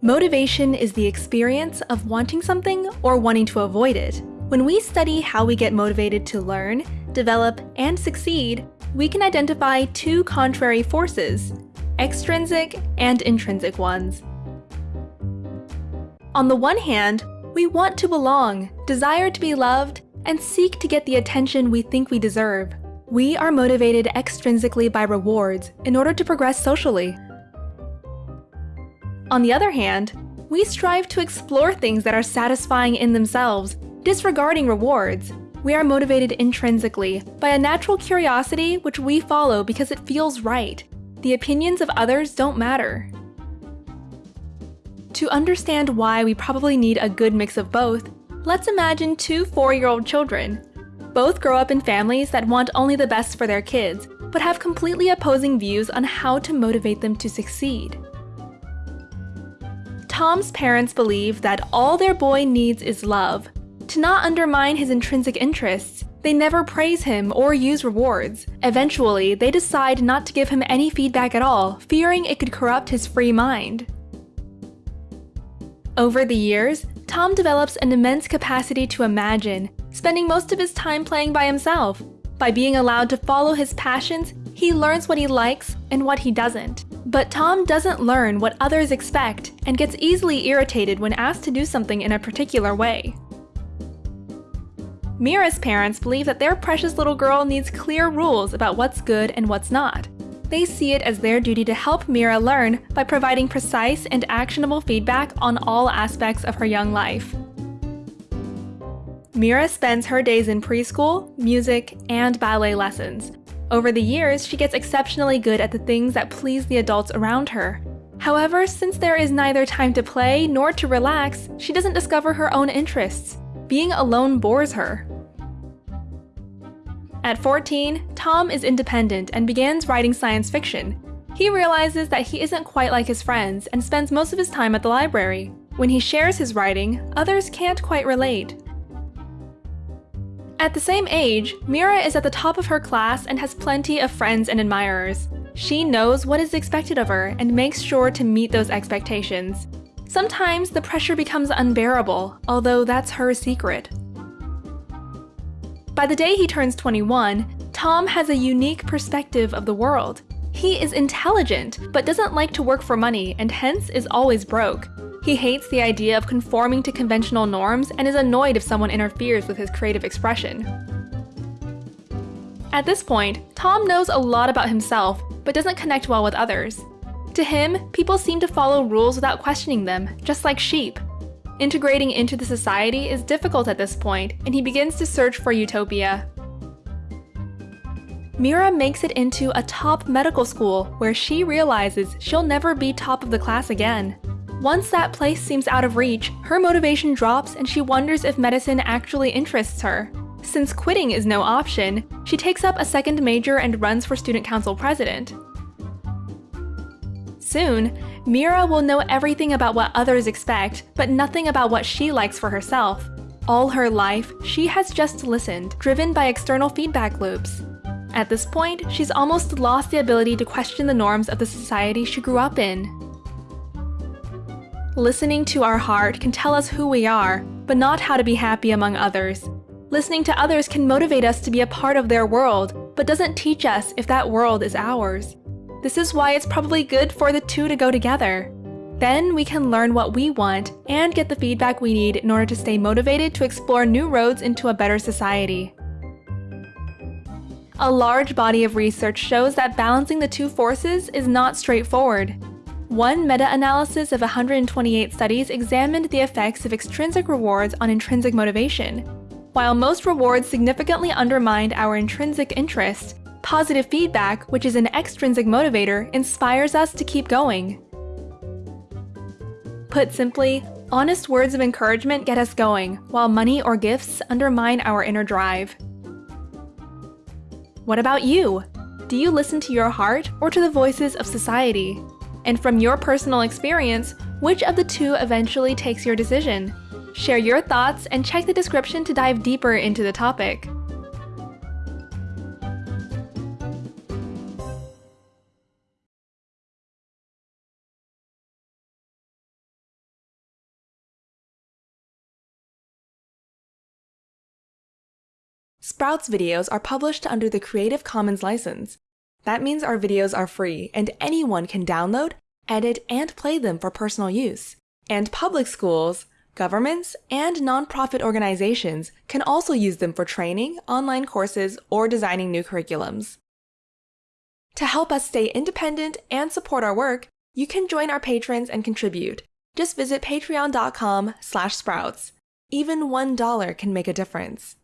Motivation is the experience of wanting something or wanting to avoid it. When we study how we get motivated to learn, develop, and succeed, we can identify two contrary forces, extrinsic and intrinsic ones. On the one hand, we want to belong, desire to be loved, and seek to get the attention we think we deserve. We are motivated extrinsically by rewards in order to progress socially. On the other hand, we strive to explore things that are satisfying in themselves, disregarding rewards. We are motivated intrinsically by a natural curiosity which we follow because it feels right. The opinions of others don't matter. To understand why we probably need a good mix of both, let's imagine two four-year-old children. Both grow up in families that want only the best for their kids, but have completely opposing views on how to motivate them to succeed. Tom's parents believe that all their boy needs is love. To not undermine his intrinsic interests, they never praise him or use rewards. Eventually, they decide not to give him any feedback at all, fearing it could corrupt his free mind. Over the years, Tom develops an immense capacity to imagine, spending most of his time playing by himself. By being allowed to follow his passions, he learns what he likes and what he doesn't. But Tom doesn't learn what others expect and gets easily irritated when asked to do something in a particular way. Mira's parents believe that their precious little girl needs clear rules about what's good and what's not. They see it as their duty to help Mira learn by providing precise and actionable feedback on all aspects of her young life. Mira spends her days in preschool, music, and ballet lessons, over the years, she gets exceptionally good at the things that please the adults around her. However, since there is neither time to play nor to relax, she doesn't discover her own interests. Being alone bores her. At 14, Tom is independent and begins writing science fiction. He realizes that he isn't quite like his friends and spends most of his time at the library. When he shares his writing, others can't quite relate. At the same age, Mira is at the top of her class and has plenty of friends and admirers. She knows what is expected of her and makes sure to meet those expectations. Sometimes the pressure becomes unbearable, although that's her secret. By the day he turns 21, Tom has a unique perspective of the world. He is intelligent, but doesn't like to work for money and hence is always broke. He hates the idea of conforming to conventional norms and is annoyed if someone interferes with his creative expression. At this point, Tom knows a lot about himself, but doesn't connect well with others. To him, people seem to follow rules without questioning them, just like sheep. Integrating into the society is difficult at this point, and he begins to search for utopia. Mira makes it into a top medical school where she realizes she'll never be top of the class again. Once that place seems out of reach, her motivation drops and she wonders if medicine actually interests her. Since quitting is no option, she takes up a second major and runs for student council president. Soon, Mira will know everything about what others expect, but nothing about what she likes for herself. All her life, she has just listened, driven by external feedback loops. At this point, she's almost lost the ability to question the norms of the society she grew up in. Listening to our heart can tell us who we are, but not how to be happy among others. Listening to others can motivate us to be a part of their world, but doesn't teach us if that world is ours. This is why it's probably good for the two to go together. Then we can learn what we want and get the feedback we need in order to stay motivated to explore new roads into a better society. A large body of research shows that balancing the two forces is not straightforward. One meta-analysis of 128 studies examined the effects of extrinsic rewards on intrinsic motivation. While most rewards significantly undermined our intrinsic interest, positive feedback, which is an extrinsic motivator, inspires us to keep going. Put simply, honest words of encouragement get us going, while money or gifts undermine our inner drive. What about you? Do you listen to your heart or to the voices of society? And from your personal experience, which of the two eventually takes your decision? Share your thoughts and check the description to dive deeper into the topic. Sprouts videos are published under the Creative Commons license, that means our videos are free and anyone can download, edit, and play them for personal use. And public schools, governments, and nonprofit organizations can also use them for training, online courses, or designing new curriculums. To help us stay independent and support our work, you can join our patrons and contribute. Just visit patreon.com slash sprouts. Even $1 can make a difference.